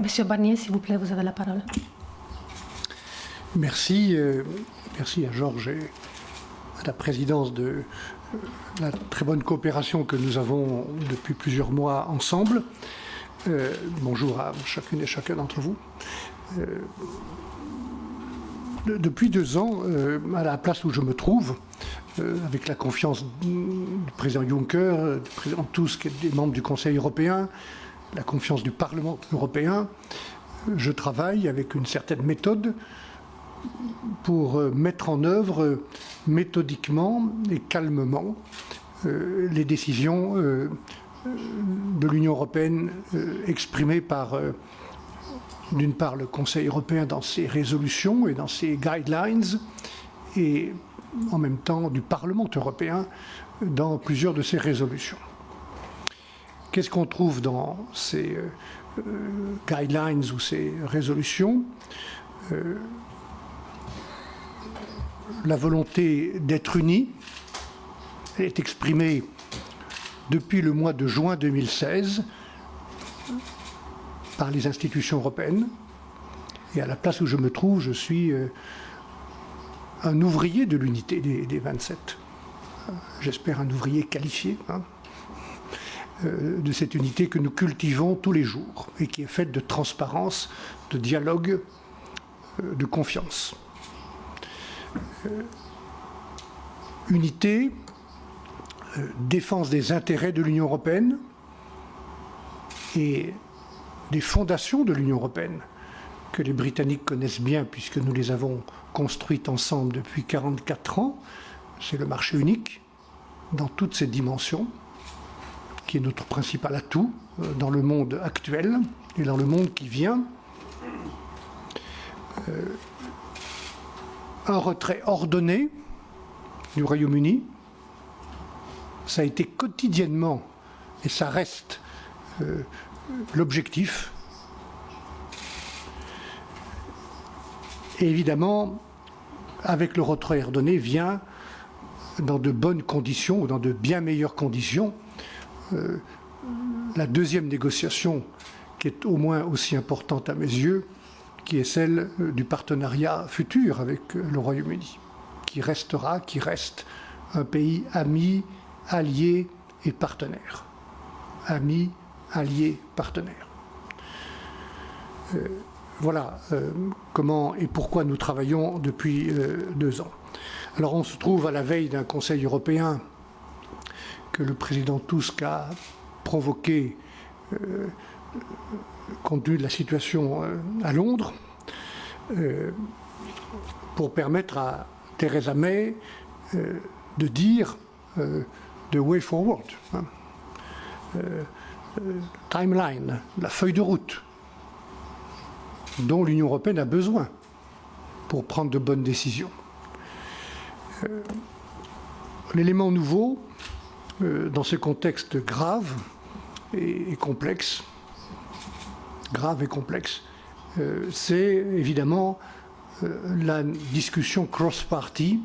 Monsieur Barnier, s'il vous plaît, vous avez la parole. Merci, euh, merci à Georges et à la présidence de euh, la très bonne coopération que nous avons depuis plusieurs mois ensemble. Euh, bonjour à chacune et chacun d'entre vous. depuis deux ans, à la place où je me trouve, avec la confiance du président Juncker, du président Tusk et des membres du Conseil européen, la confiance du Parlement européen, je travaille avec une certaine méthode pour euh, mettre en œuvre euh, méthodiquement et calmement euh, les décisions de l'Union européenne exprimées par, d'une part, le Conseil européen dans ses résolutions et dans ses guidelines, et en même temps du Parlement européen dans plusieurs de ses résolutions. Qu'est-ce qu'on trouve dans ces guidelines ou ces résolutions? La volonté d'être unis est exprimée depuis le mois de juin 2016 par les institutions européennes. Et à la place où je me trouve, je suis euh, un ouvrier de l'unité des, 27. J'espère un ouvrier qualifié hein, euh, de cette unité que nous cultivons tous les jours et qui est faite de transparence, de dialogue, euh, de confiance. Euh, unité, euh, défense des intérêts de l'Union européenne et des fondations de l'Union européenne que les Britanniques connaissent bien puisque nous les avons construites ensemble depuis 44 ans. C'est le marché unique dans toutes ses dimensions, qui est notre principal atout euh, dans le monde actuel et dans le monde qui vient un retrait ordonné du Royaume-Uni. Ça a été quotidiennement, et ça reste euh, l'objectif. Et évidemment, avec le retrait ordonné vient, dans de bonnes conditions, ou dans de bien meilleures conditions, euh, la deuxième négociation, qui est au moins aussi importante à mes yeux, qui est celle euh, du partenariat futur avec euh, le Royaume-Uni, qui restera, qui reste un pays ami, allié et partenaire. Ami, allié, partenaire. Voilà comment et pourquoi nous travaillons depuis deux ans. Alors on se trouve à la veille d'un Conseil européen que le président Tusk a provoqué compte tenu de la situation euh, à Londres, euh, pour permettre à Theresa May euh, de dire the way forward, hein. timeline, la feuille de route dont l'Union européenne a besoin pour prendre de bonnes décisions. L'élément nouveau dans ce contexte grave et complexe, grave et complexe, euh, c'est évidemment euh, la discussion cross-party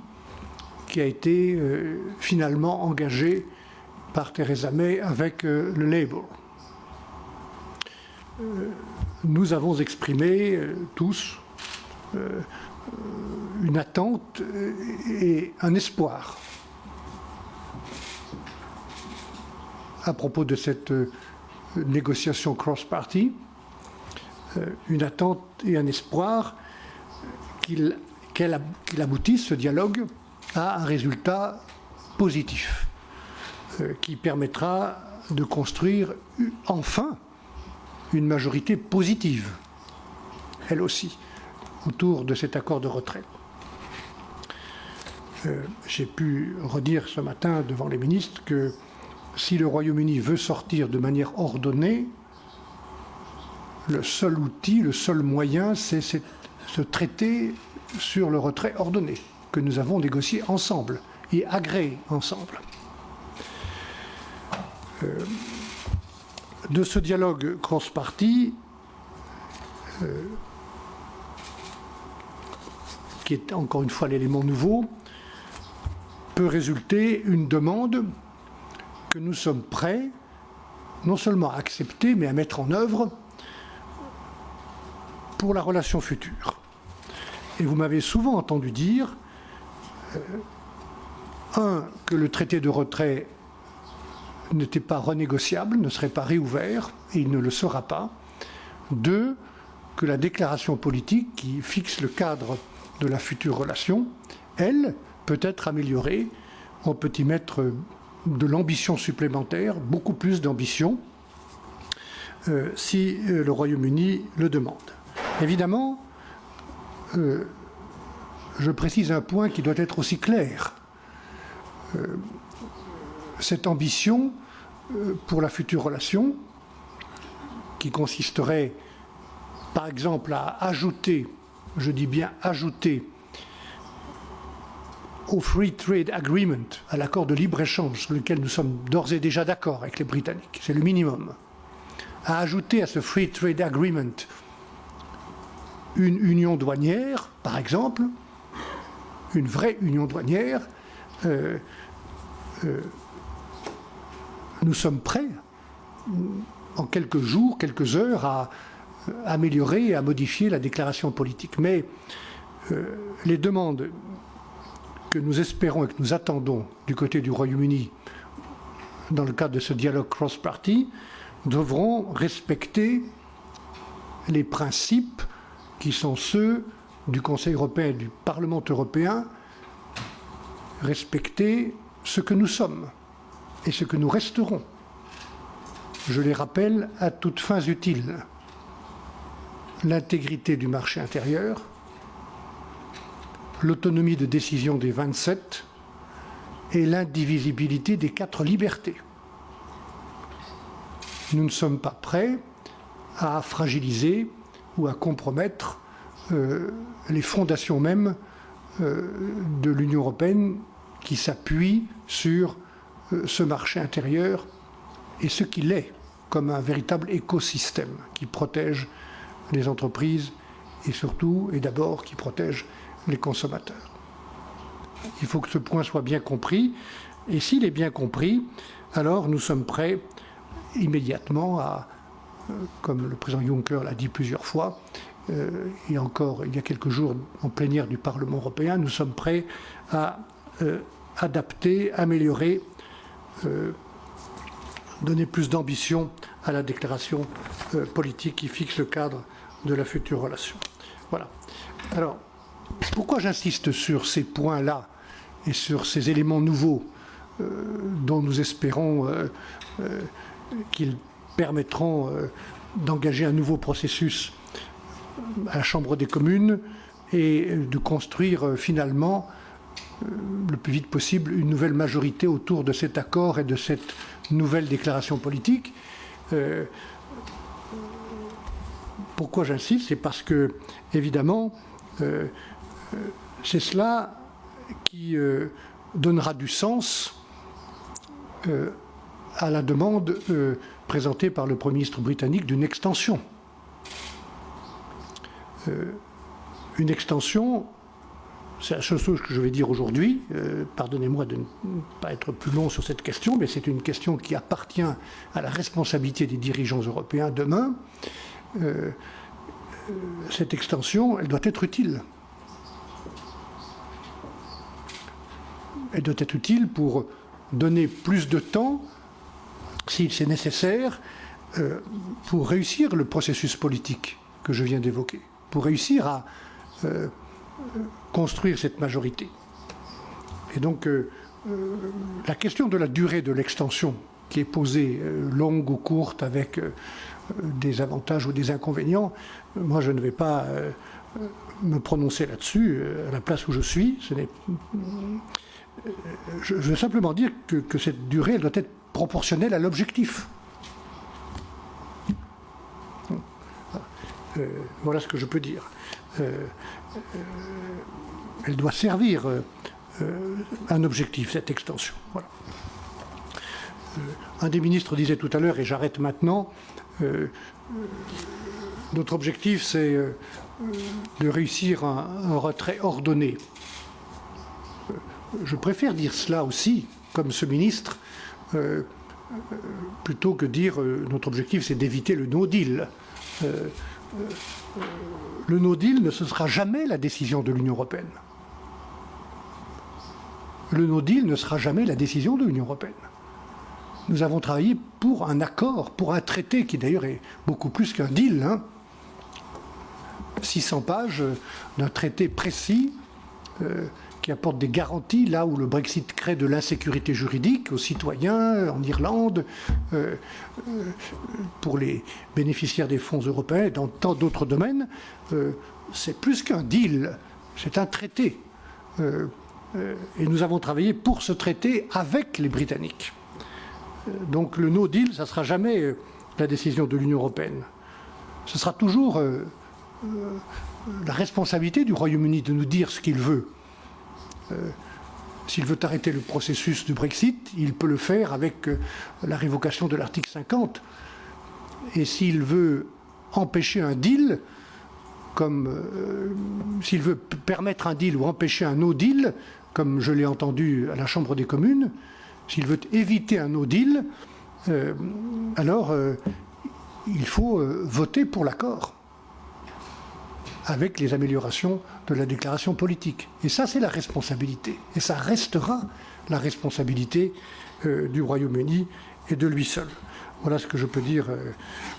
qui a été euh, finalement engagée par Theresa May avec le Labour. nous avons exprimé tous une attente et un espoir à propos de cette négociation cross-party euh, une attente et un espoir qu'il aboutisse, ce dialogue, à un résultat positif euh, qui permettra de construire enfin une majorité positive, elle aussi, autour de cet accord de retrait. Euh, j'ai pu redire ce matin devant les ministres que si le Royaume-Uni veut sortir de manière ordonnée, le seul outil, le seul moyen, c'est ce traité sur le retrait ordonné que nous avons négocié ensemble et agréé ensemble. Euh, de ce dialogue cross-party, euh, qui est encore une fois l'élément nouveau, peut résulter une demande que nous sommes prêts non seulement à accepter, mais à mettre en œuvre pour la relation future. Et vous m'avez souvent entendu dire, un, que le traité de retrait n'était pas renégociable, ne serait pas réouvert, et il ne le sera pas. Deux, que la déclaration politique qui fixe le cadre de la future relation, elle, peut être améliorée. On peut y mettre de l'ambition supplémentaire, beaucoup plus d'ambition, euh, si euh, le Royaume-Uni le demande. Évidemment, euh, je précise un point qui doit être aussi clair. cette ambition pour la future relation, qui consisterait par exemple à ajouter, je dis bien ajouter, au Free Trade Agreement, à l'accord de libre-échange sur lequel nous sommes d'ores et déjà d'accord avec les Britanniques, c'est le minimum, à ajouter à ce Free Trade Agreement une union douanière, par exemple, une vraie union douanière, euh, euh, nous sommes prêts, en quelques jours, quelques heures, à améliorer et à modifier la déclaration politique. Mais euh, les demandes nous espérons et que nous attendons du côté du Royaume-Uni dans le cadre de ce dialogue cross-party devront respecter les principes qui sont ceux du Conseil européen et du Parlement européen, respecter ce que nous sommes et ce que nous resterons. Je les rappelle à toutes fins utiles. L'intégrité du marché intérieur, l'autonomie de décision des 27 et l'indivisibilité des quatre libertés. Nous ne sommes pas prêts à fragiliser ou à compromettre euh, les fondations mêmes euh, de l'Union européenne qui s'appuie sur euh, ce marché intérieur et ce qu'il est comme un véritable écosystème qui protège les entreprises et surtout et d'abord qui protège les consommateurs. Il faut que ce point soit bien compris et s'il est bien compris, alors nous sommes prêts immédiatement à, euh, comme le président Juncker l'a dit plusieurs fois, euh, et encore il y a quelques jours en plénière du Parlement européen, nous sommes prêts à euh, adapter, améliorer, donner plus d'ambition à la déclaration politique qui fixe le cadre de la future relation. Voilà. Alors, pourquoi j'insiste sur ces points-là et sur ces éléments nouveaux dont nous espérons qu'ils permettront euh, d'engager un nouveau processus à la Chambre des communes et de construire euh, finalement euh, le plus vite possible une nouvelle majorité autour de cet accord et de cette nouvelle déclaration politique. pourquoi j'insiste? C'est parce que, évidemment, c'est cela qui donnera du sens à la demande euh, présentée par le Premier ministre britannique d'une extension. Euh, une extension, c'est la chose que je vais dire aujourd'hui, euh, pardonnez-moi de ne pas être plus long sur cette question, mais c'est une question qui appartient à la responsabilité des dirigeants européens demain. cette extension, elle doit être utile. Elle doit être utile pour donner plus de temps si c'est nécessaire, euh, pour réussir le processus politique que je viens d'évoquer, pour réussir à euh, construire cette majorité. Et donc, euh, la question de la durée de l'extension qui est posée, longue ou courte, avec des avantages ou des inconvénients, moi je ne vais pas me prononcer là-dessus à la place où je suis. Je, veux simplement dire que, cette durée doit être proportionnelle à l'objectif. Euh, voilà ce que je peux dire. Euh, euh, elle doit servir un objectif, cette extension. un des ministres disait tout à l'heure, et j'arrête maintenant, notre objectif c'est de réussir un, retrait ordonné. Je préfère dire cela aussi, comme ce ministre, euh, plutôt que dire euh, notre objectif c'est d'éviter le no deal. Euh, le no deal ne sera jamais la décision de l'Union européenne. Le no deal ne sera jamais la décision de l'Union européenne. Nous avons travaillé pour un accord, pour un traité qui d'ailleurs est beaucoup plus qu'un deal. Hein. 600 pages d'un traité précis qui apporte des garanties là où le Brexit crée de l'insécurité juridique aux citoyens en Irlande, euh, euh, pour les bénéficiaires des fonds européens et dans tant d'autres domaines. c'est plus qu'un deal, c'est un traité. et nous avons travaillé pour ce traité avec les Britanniques. donc le no deal, ça ne sera jamais la décision de l'Union européenne. Ce sera toujours la responsabilité du Royaume-Uni de nous dire ce qu'il veut. Euh, s'il veut arrêter le processus du Brexit, il peut le faire avec euh, la révocation de l'article 50. Et s'il veut empêcher un deal, comme euh, s'il veut permettre un deal ou empêcher un no deal, comme je l'ai entendu à la Chambre des communes, s'il veut éviter un no deal, alors il faut voter pour l'accord avec les améliorations de la déclaration politique. Et ça, c'est la responsabilité. Et ça restera la responsabilité euh, du Royaume-Uni et de lui seul. Voilà ce que je peux dire euh,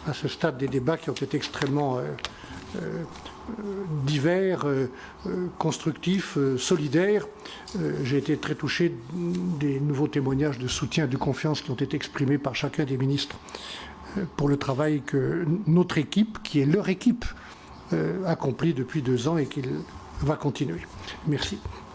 à ce stade des débats qui ont été extrêmement euh, divers, constructifs, solidaires. J'ai été très touché des nouveaux témoignages de soutien, de confiance qui ont été exprimés par chacun des ministres pour le travail que notre équipe, qui est leur équipe, accompli depuis deux ans et qu'il va continuer. Merci.